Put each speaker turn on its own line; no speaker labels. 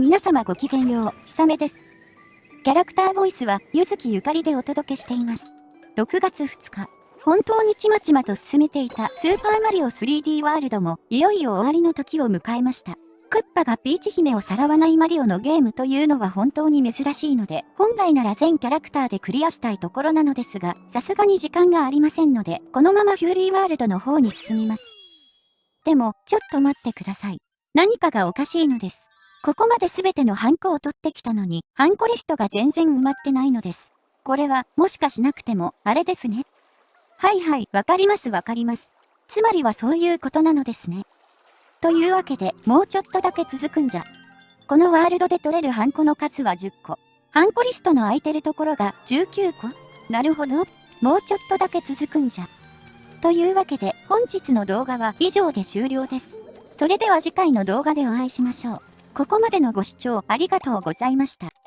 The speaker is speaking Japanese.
皆様ごきげんよう、ひさめです。キャラクターボイスは、ゆずきゆかりでお届けしています。6月2日、本当にちまちまと進めていたスーパーマリオ 3D ワールドも、いよいよ終わりの時を迎えました。クッパがピーチ姫をさらわないマリオのゲームというのは本当に珍しいので、本来なら全キャラクターでクリアしたいところなのですが、さすがに時間がありませんので、このままフューリーワールドの方に進みます。でも、ちょっと待ってください。何かがおかしいのです。ここまで全てのハンコを取ってきたのに、ハンコリストが全然埋まってないのです。これは、もしかしなくても、あれですね。はいはい、わかりますわかります。つまりはそういうことなのですね。というわけで、もうちょっとだけ続くんじゃ。このワールドで取れるハンコの数は10個。ハンコリストの空いてるところが19個なるほど。もうちょっとだけ続くんじゃ。というわけで、本日の動画は以上で終了です。それでは次回の動画でお会いしましょう。ここまでのご視聴ありがとうございました。